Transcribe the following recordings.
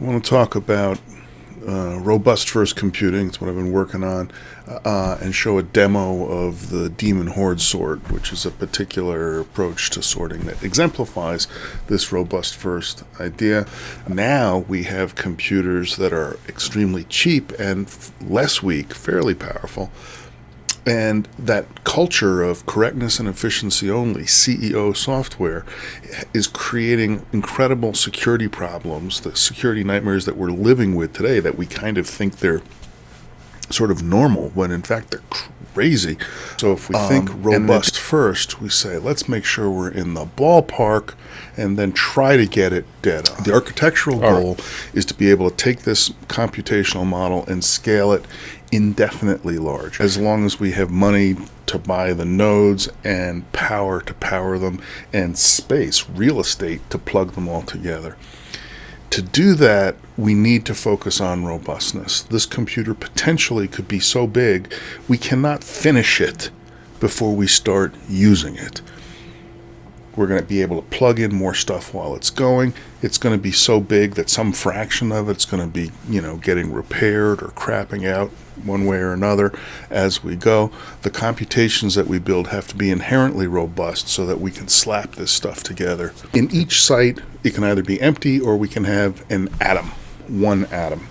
I want to talk about uh, robust first computing. It's what I've been working on, uh, and show a demo of the Demon horde sort, which is a particular approach to sorting that exemplifies this robust first idea. Now we have computers that are extremely cheap and less weak, fairly powerful, and that culture of correctness and efficiency only, CEO software, is creating incredible security problems, the security nightmares that we're living with today that we kind of think they're sort of normal when in fact they're crazy. So if we um, think robust first, we say let's make sure we're in the ballpark and then try to get it dead on. The architectural goal right. is to be able to take this computational model and scale it indefinitely large as long as we have money to buy the nodes and power to power them and space, real estate to plug them all together. To do that, we need to focus on robustness. This computer potentially could be so big, we cannot finish it before we start using it. We're going to be able to plug in more stuff while it's going. It's going to be so big that some fraction of it's going to be, you know, getting repaired or crapping out one way or another as we go. The computations that we build have to be inherently robust so that we can slap this stuff together. In each site, it can either be empty or we can have an atom, one atom.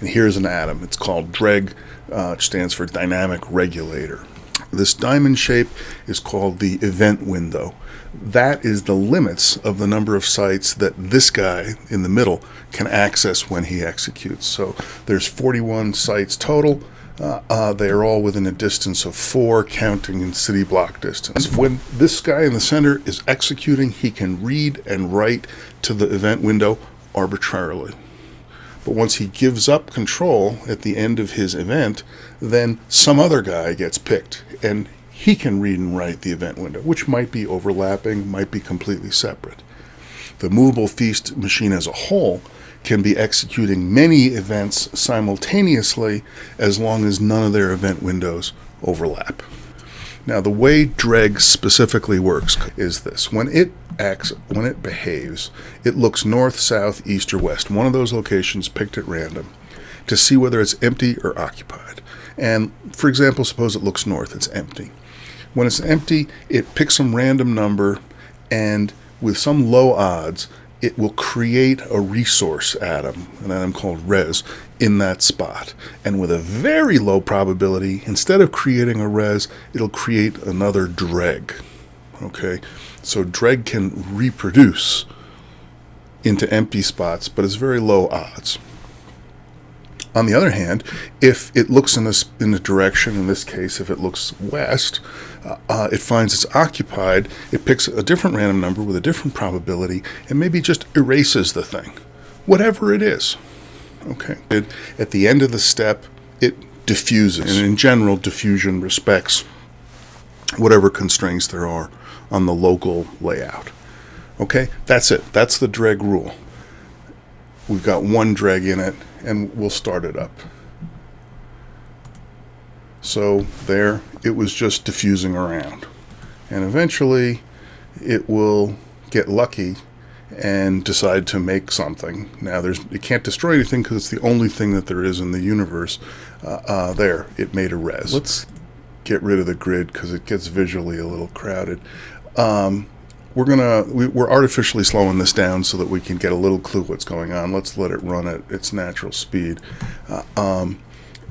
And here's an atom. It's called DREG, uh, which stands for Dynamic Regulator. This diamond shape is called the event window that is the limits of the number of sites that this guy in the middle can access when he executes. So there's 41 sites total. Uh, uh, they are all within a distance of four, counting in city block distance. When this guy in the center is executing, he can read and write to the event window arbitrarily. But once he gives up control at the end of his event, then some other guy gets picked and he can read and write the event window, which might be overlapping, might be completely separate. The movable feast machine as a whole can be executing many events simultaneously as long as none of their event windows overlap. Now, the way DREG specifically works is this. When it acts, when it behaves, it looks north, south, east, or west, one of those locations picked at random, to see whether it's empty or occupied. And for example, suppose it looks north, it's empty. When it's empty, it picks some random number and with some low odds, it will create a resource atom, an atom called res, in that spot. And with a very low probability, instead of creating a res, it'll create another dreg. Okay, so dreg can reproduce into empty spots, but it's very low odds. On the other hand, if it looks in this in the direction, in this case, if it looks west, uh, uh, it finds it's occupied. It picks a different random number with a different probability, and maybe just erases the thing, whatever it is. Okay. It, at the end of the step, it diffuses, and in general, diffusion respects whatever constraints there are on the local layout. Okay, that's it. That's the dreg rule. We've got one dreg in it and we'll start it up. So there, it was just diffusing around. And eventually it will get lucky and decide to make something. Now, there's it can't destroy anything because it's the only thing that there is in the universe. Uh, uh, there, it made a res. Let's get rid of the grid because it gets visually a little crowded. Um, we're gonna we, are artificially slowing this down so that we can get a little clue what's going on. Let's let it run at its natural speed, uh, um,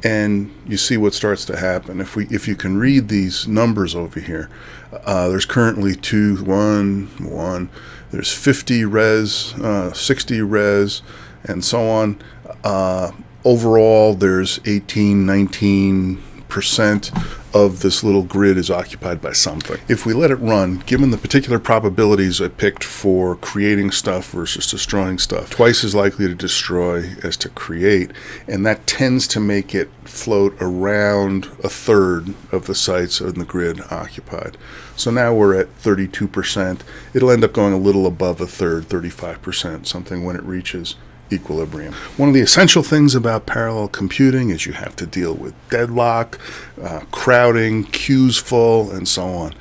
and you see what starts to happen. If we if you can read these numbers over here, uh, there's currently two one one. There's 50 res, uh, 60 res, and so on. Uh, overall, there's 18, 19 percent of this little grid is occupied by something. If we let it run, given the particular probabilities I picked for creating stuff versus destroying stuff, twice as likely to destroy as to create, and that tends to make it float around a third of the sites in the grid occupied. So now we're at 32%. It'll end up going a little above a third, 35%, something when it reaches equilibrium. One of the essential things about parallel computing is you have to deal with deadlock, uh, crowding, queues full, and so on.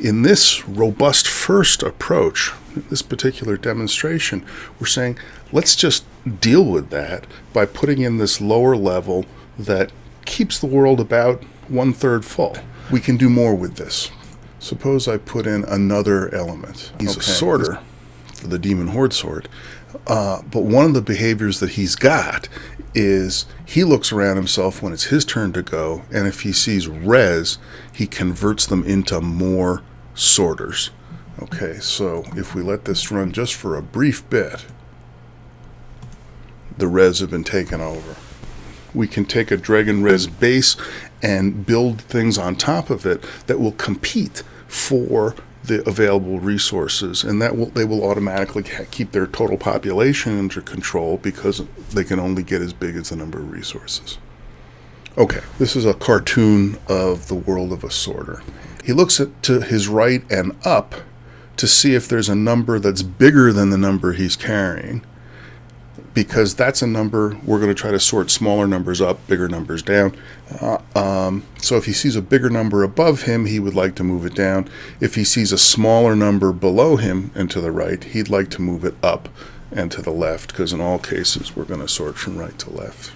In this robust first approach, this particular demonstration, we're saying let's just deal with that by putting in this lower level that keeps the world about one third full. We can do more with this. Suppose I put in another element. He's Okay. a sorter for the demon horde sort. Uh, but one of the behaviors that he's got is he looks around himself when it's his turn to go, and if he sees res, he converts them into more sorters. Okay, so if we let this run just for a brief bit, the res have been taken over. We can take a Dragon Res base and build things on top of it that will compete for the available resources, and that will they will automatically keep their total population under control because they can only get as big as the number of resources. Okay, this is a cartoon of the world of a sorter. He looks at to his right and up to see if there's a number that's bigger than the number he's carrying because that's a number we're going to try to sort smaller numbers up, bigger numbers down. Uh, um, so if he sees a bigger number above him, he would like to move it down. If he sees a smaller number below him and to the right, he'd like to move it up and to the left because in all cases we're going to sort from right to left.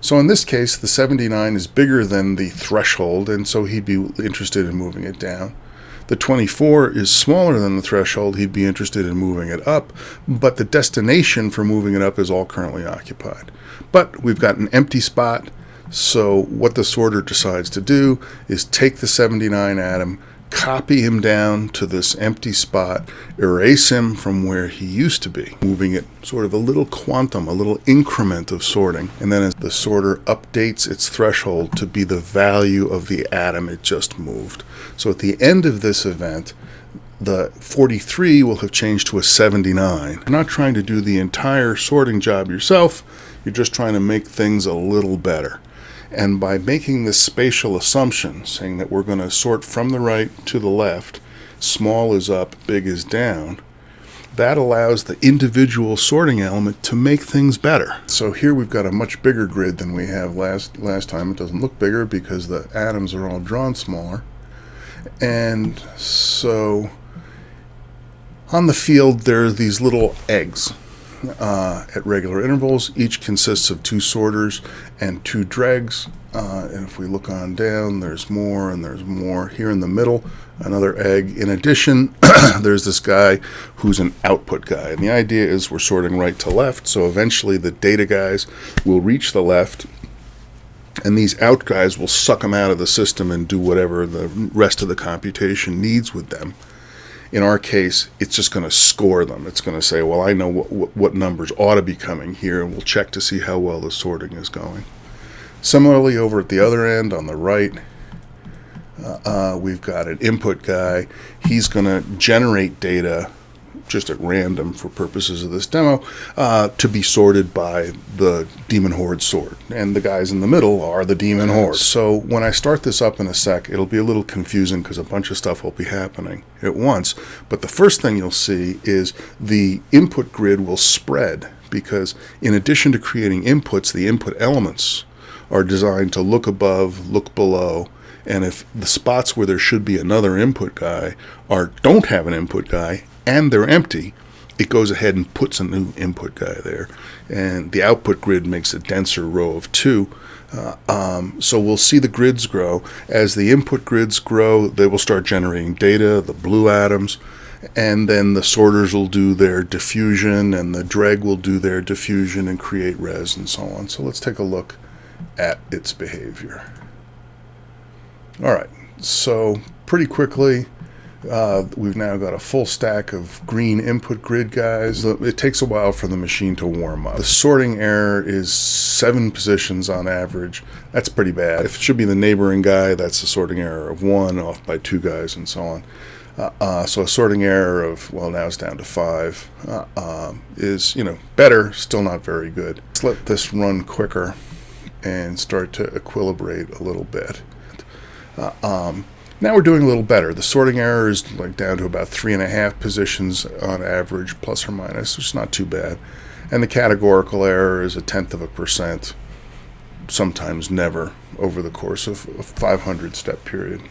So in this case, the 79 is bigger than the threshold, and so he'd be interested in moving it down. The 24 is smaller than the threshold, he'd be interested in moving it up, but the destination for moving it up is all currently occupied. But we've got an empty spot, so what the sorter decides to do is take the 79 atom, copy him down to this empty spot, erase him from where he used to be, moving it sort of a little quantum, a little increment of sorting. And then as the sorter updates its threshold to be the value of the atom it just moved. So at the end of this event, the 43 will have changed to a 79. You're not trying to do the entire sorting job yourself, you're just trying to make things a little better. And by making this spatial assumption, saying that we're going to sort from the right to the left, small is up, big is down, that allows the individual sorting element to make things better. So here we've got a much bigger grid than we have last last time. It doesn't look bigger because the atoms are all drawn smaller. And so on the field there are these little eggs uh, at regular intervals. Each consists of two sorters and two dregs. Uh, and if we look on down, there's more and there's more. Here in the middle, another egg. In addition, there's this guy who's an output guy. And the idea is we're sorting right to left. So eventually the data guys will reach the left. And these out guys will suck them out of the system and do whatever the rest of the computation needs with them in our case, it's just going to score them. It's going to say, well, I know what, what, numbers ought to be coming here, and we'll check to see how well the sorting is going. Similarly, over at the other end on the right, uh, uh, we've got an input guy. He's going to generate data just at random for purposes of this demo uh, to be sorted by the demon horde sort and the guys in the middle are the demon horde. So when i start this up in a sec it'll be a little confusing because a bunch of stuff will be happening at once. But the first thing you'll see is the input grid will spread because in addition to creating inputs the input elements are designed to look above look below and if the spots where there should be another input guy are don't have an input guy and they're empty, it goes ahead and puts a new input guy there. And the output grid makes a denser row of two. Uh, um, so we'll see the grids grow. As the input grids grow, they will start generating data, the blue atoms, and then the sorters will do their diffusion, and the dreg will do their diffusion and create res and so on. So let's take a look at its behavior. All right, so pretty quickly, uh, we've now got a full stack of green input grid guys. It takes a while for the machine to warm up. The sorting error is seven positions on average. That's pretty bad. If it should be the neighboring guy, that's a sorting error of one, off by two guys, and so on. Uh, uh, so a sorting error of, well, now it's down to five, uh, um, is, you know, better, still not very good. Let's let this run quicker and start to equilibrate a little bit. Uh, um, now we're doing a little better. The sorting error is like down to about three and a half positions on average, plus or minus, which is not too bad. And the categorical error is a tenth of a percent, sometimes never, over the course of a 500 step period.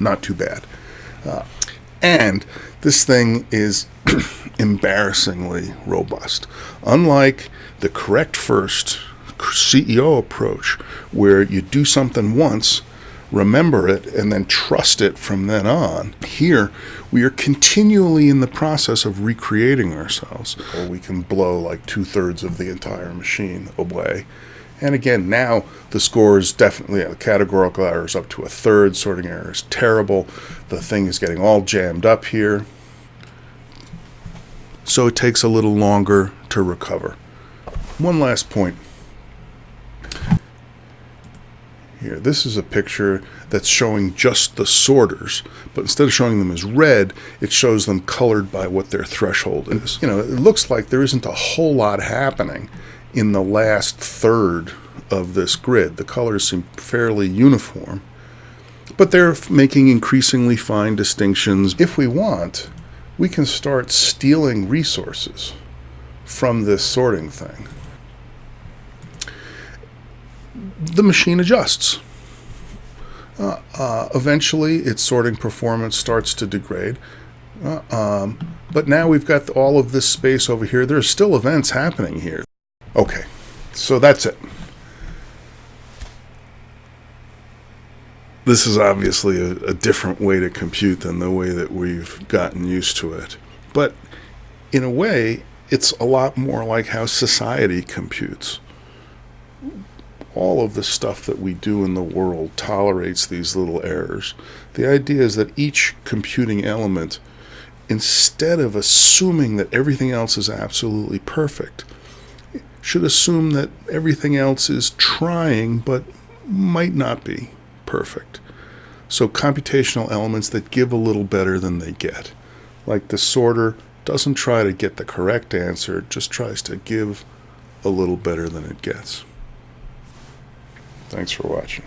not too bad. Uh, and this thing is embarrassingly robust. Unlike the correct first CEO approach, where you do something once, remember it, and then trust it from then on, here we are continually in the process of recreating ourselves. Or we can blow like two thirds of the entire machine away. And again, now the score is definitely, the categorical error is up to a third, sorting error is terrible, the thing is getting all jammed up here. So it takes a little longer to recover. One last point. Here, this is a picture that's showing just the sorters, but instead of showing them as red, it shows them colored by what their threshold is. You know, it looks like there isn't a whole lot happening in the last third of this grid. The colors seem fairly uniform, but they're making increasingly fine distinctions. If we want, we can start stealing resources from this sorting thing. The machine adjusts. Uh, uh, eventually, its sorting performance starts to degrade. Uh, um, but now we've got all of this space over here. There are still events happening here. Okay, so that's it. This is obviously a, a, different way to compute than the way that we've gotten used to it. But in a way, it's a lot more like how society computes. All of the stuff that we do in the world tolerates these little errors. The idea is that each computing element, instead of assuming that everything else is absolutely perfect, should assume that everything else is trying but might not be perfect. So computational elements that give a little better than they get. Like the sorter doesn't try to get the correct answer, it just tries to give a little better than it gets. Thanks for watching.